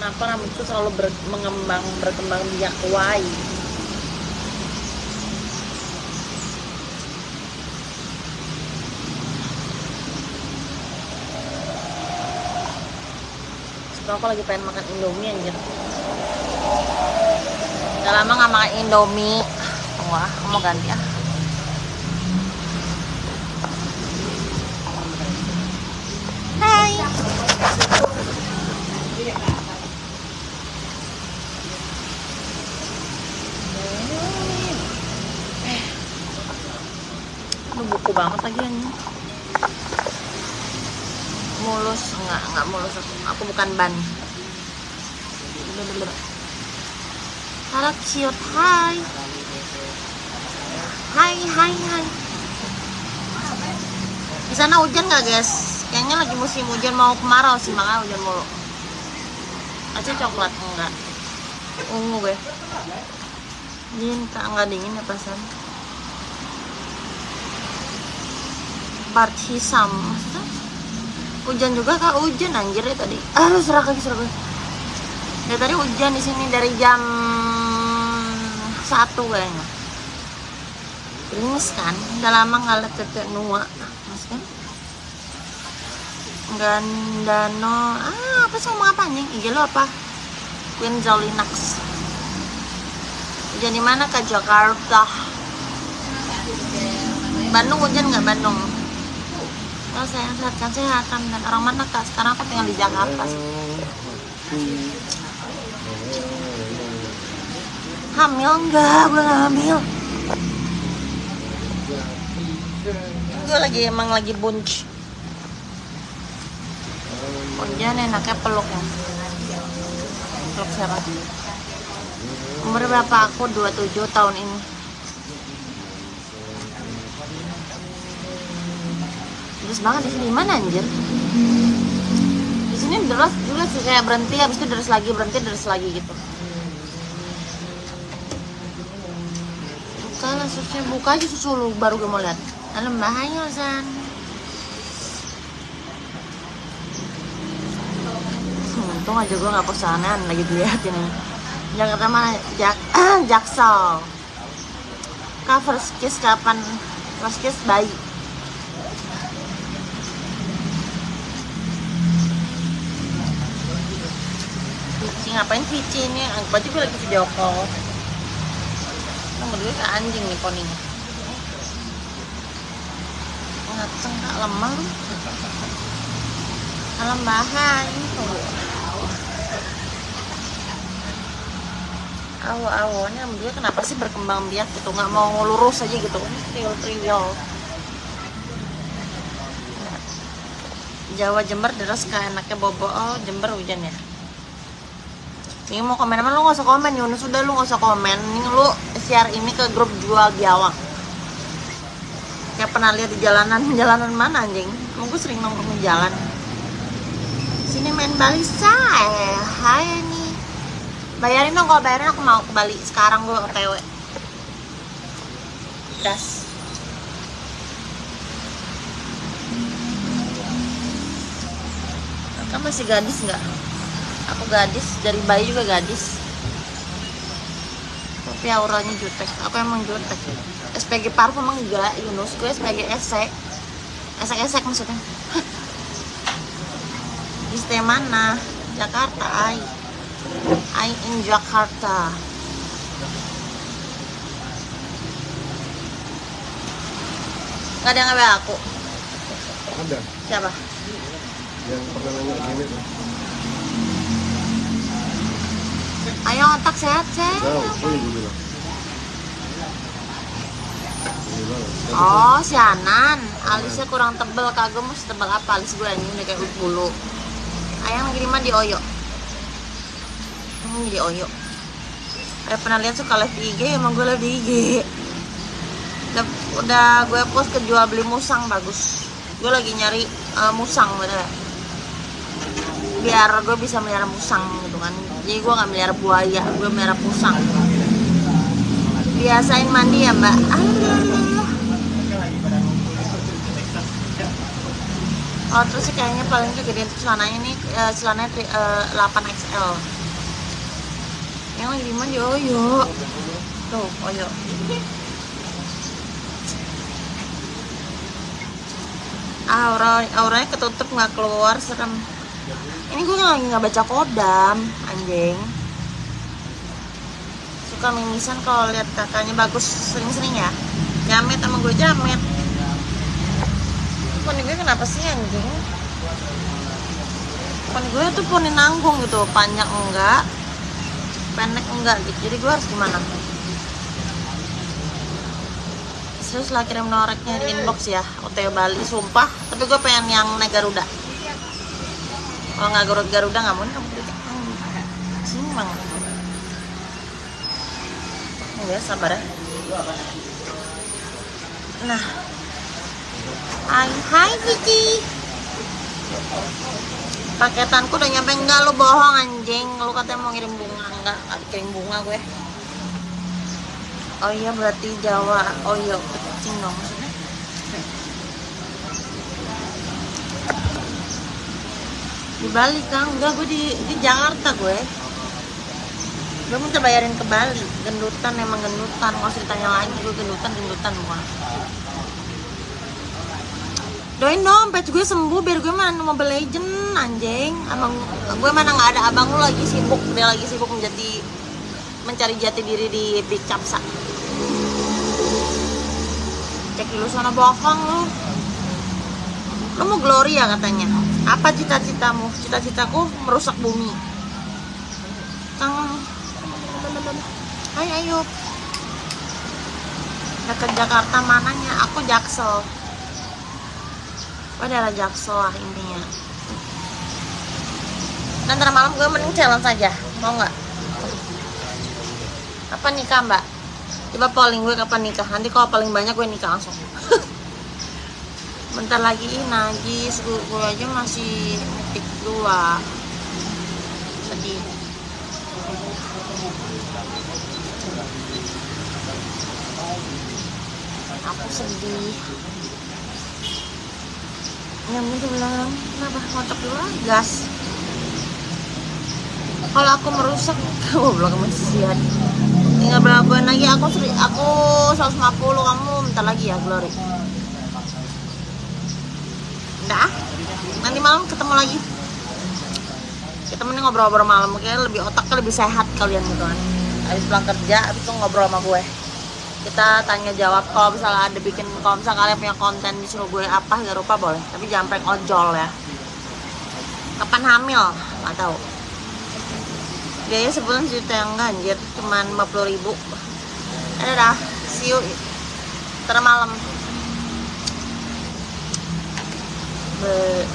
kenapa rambutku selalu ber- mengembang berkembang biak? Why? Suka aku lagi pengen makan indomie anjir. Udah lama gak makan indomie. Wah, mau ganti ya banget lagi ini mulus enggak enggak mulus. Aku, bukan ban. Halo cute hai. Hai hai hai. Di sana hujan nggak guys? Kayaknya lagi musim hujan mau kemarau sih makanya hujan mulu. Aja coklat enggak. Ungu gue dingin kak. Nggak dingin ya perasaan part hisam maksudnya? Hujan juga kak hujan anjir ya tadi. Aduh serak lagi serak lagi dari tadi hujan di sini dari jam satu kayaknya. Gerimis kan? Udah lama nggak liat tete nua. Mas kan Gandano. Ah apa ngomong apa anjing? IG lo apa? Queen Zolinax. Hujan di mana kak? Jakarta. Bandung hujan nggak Bandung Oh sayang sehat kan sehatan dan orang mana kak? Sekarang aku tinggal di Jakarta. Hamil enggak? Gue gak hamil. Gue lagi emang lagi bunch. Hujan enaknya peluk ya. Peluk siapa? Umur berapa aku? 27 tahun ini. Deras banget di sini. Mana anjir? Di sini deras juga sih kayak berhenti habis itu deras lagi, berhenti deras lagi gitu. Buka lah susnya buka aja susu lu baru gue mau lihat. Dalam bahaya San. Untung aja gue gak pesanan lagi dilihat ini. Jakarta mana? Jak Jaksel. Cover kiss kapan? Kiss bayi. Ngapain Vici ini? Anggap aja gue lagi video call. Nomor gue ke anjing nih poninya. Ngaceng kak lemah. Alam bahan. Awo-awonya dia kenapa sih berkembang biak gitu nggak mau lurus aja gitu trivial Jawa Jember deras kayak enaknya bobo oh Jember hujan ya ini mau komen apa? Lu gak usah komen Yunus. Udah lu gak usah komen. Ini lu share ini ke grup jual biawak kayak pernah lihat di jalanan. Jalanan mana anjing? Emang gue sering nongkrong di jalan. Sini main Bali say. Hai nih bayarin dong kalau bayarin aku mau ke Bali. Sekarang gue otw das. Kan masih gadis nggak aku gadis dari bayi juga gadis. Tapi auranya jutek. Aku emang jutek. SPG parfum enggak Yunus. Gue SPG esek esek. Esek maksudnya. Di mana Jakarta ay I in Jakarta. Gak ada yang nge aku. Ada. Siapa? yang pernah nanya gini Ayo otak sehat sehat Tahu, oh iya. Oh, si Anan. Alisnya kurang tebel, kagak mau setebel apa alis gue ini udah kayak bulu. Ayang kiriman di Oyo. Ini di Oyo. Eh pernah lihat suka live di IG, emang gue live di IG. Udah, udah gue post ke jual beli musang bagus. Gue lagi nyari eh, musang bener. Biar gue bisa melihara musang gitu kan. Jadi gue nggak melihara buaya, gue melihara musang. Biasain mandi ya mbak. Ah, Oh terus sih kayaknya paling kegedean tuh celananya nih eh, celananya tri- eh, 8XL Yang lagi di mana Oyo Tuh Oyo Aura, auranya ketutup nggak keluar serem Ini gue lagi nggak baca kodam anjing. Suka mimisan kalau lihat kakaknya bagus sering-sering ya. Jamet sama gue jamet. Poni gue kenapa sih anjing? Poni gue tuh poni nanggung gitu panjang enggak pendek enggak gitu. Jadi gue harus gimana? Terus lah kirim noreknya di inbox ya OTW Bali sumpah. Tapi gue pengen yang naik Garuda kalau nggak Garuda Garuda nggak mau kamu kritik Simang ya sabar ya nah Hai, hai Kiki. Paketanku udah nyampe enggak lu bohong anjing. Lu katanya mau ngirim bunga enggak? Enggak kirim bunga gue. Oh iya berarti Jawa. Oh iya kucing dong Bali kan? Enggak gue di di Jakarta gue. Gue minta bayarin ke Bali. Gendutan emang gendutan. Nggak usah ditanya lagi gue gendutan gendutan bukan. Doain dong, patch gue sembuh biar gue main Mobile Legend anjing. Abang gue mana nggak ada abang lu lagi sibuk, dia lagi sibuk menjadi mencari jati diri di Big Capsa. Cek dulu sana bohong lu. Lu mau glory ya katanya. Apa cita-citamu? Cita-citaku merusak bumi. Kang Hai Ayub Dekat Jakarta mananya? Aku Jaksel adalah jaksel lah intinya ntar malam gue mending challenge saja Mau nggak? Kapan nikah mbak? Coba polling gue kapan nikah Nanti kalau paling banyak gue nikah langsung Bentar lagi najis gue, gue aja masih tik dua Sedih. Aku sedih. Yang itu bilang kenapa? Ngotok dulu ah, gas. Kalau aku merusak goblok masih sihat tinggal berapa lagi aku seri, aku 150 kamu bentar lagi ya Glory udah ah. nanti malam ketemu lagi. Kita mending ngobrol-ngobrol malam kayaknya lebih otaknya lebih sehat kalian gitu kan. Habis pulang kerja habis itu ngobrol sama gue. Kita tanya jawab kalau misalnya ada bikin kalau misalnya kalian punya konten disuruh gue apa gak lupa boleh. Tapi jangan prank ojol ya. Kapan hamil? Nggak tahu. Biaya sebulan sejuta yang enggak anjir cuman 50 ribu. Ada dah. See you. Ntar malam 呃